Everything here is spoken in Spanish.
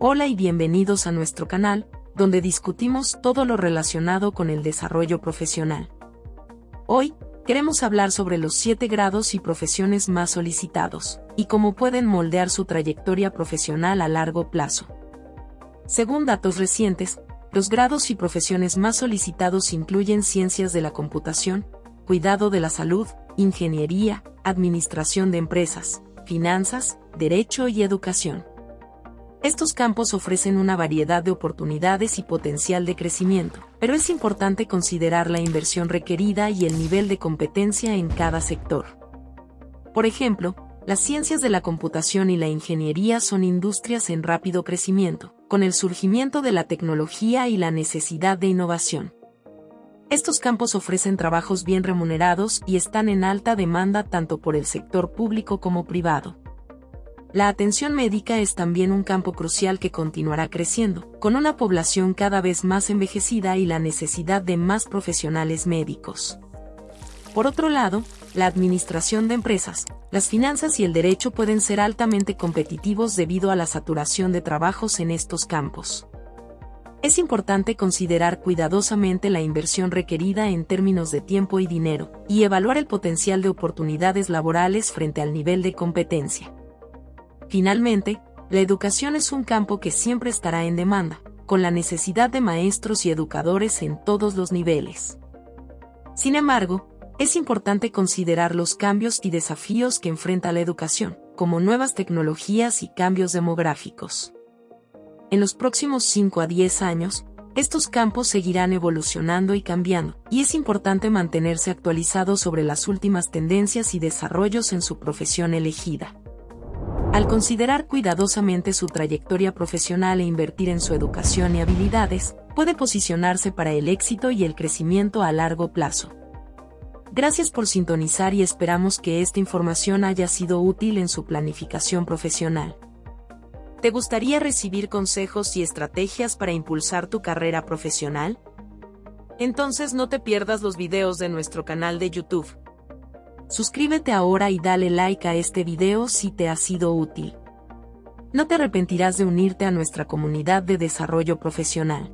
Hola y bienvenidos a nuestro canal, donde discutimos todo lo relacionado con el desarrollo profesional. Hoy, queremos hablar sobre los 7 grados y profesiones más solicitados, y cómo pueden moldear su trayectoria profesional a largo plazo. Según datos recientes, los grados y profesiones más solicitados incluyen ciencias de la computación, cuidado de la salud, ingeniería, administración de empresas, finanzas, derecho y educación. Estos campos ofrecen una variedad de oportunidades y potencial de crecimiento, pero es importante considerar la inversión requerida y el nivel de competencia en cada sector. Por ejemplo, las ciencias de la computación y la ingeniería son industrias en rápido crecimiento, con el surgimiento de la tecnología y la necesidad de innovación. Estos campos ofrecen trabajos bien remunerados y están en alta demanda tanto por el sector público como privado. La atención médica es también un campo crucial que continuará creciendo, con una población cada vez más envejecida y la necesidad de más profesionales médicos. Por otro lado, la administración de empresas, las finanzas y el derecho pueden ser altamente competitivos debido a la saturación de trabajos en estos campos es importante considerar cuidadosamente la inversión requerida en términos de tiempo y dinero, y evaluar el potencial de oportunidades laborales frente al nivel de competencia. Finalmente, la educación es un campo que siempre estará en demanda, con la necesidad de maestros y educadores en todos los niveles. Sin embargo, es importante considerar los cambios y desafíos que enfrenta la educación, como nuevas tecnologías y cambios demográficos. En los próximos 5 a 10 años, estos campos seguirán evolucionando y cambiando, y es importante mantenerse actualizado sobre las últimas tendencias y desarrollos en su profesión elegida. Al considerar cuidadosamente su trayectoria profesional e invertir en su educación y habilidades, puede posicionarse para el éxito y el crecimiento a largo plazo. Gracias por sintonizar y esperamos que esta información haya sido útil en su planificación profesional. ¿Te gustaría recibir consejos y estrategias para impulsar tu carrera profesional? Entonces no te pierdas los videos de nuestro canal de YouTube. Suscríbete ahora y dale like a este video si te ha sido útil. No te arrepentirás de unirte a nuestra comunidad de desarrollo profesional.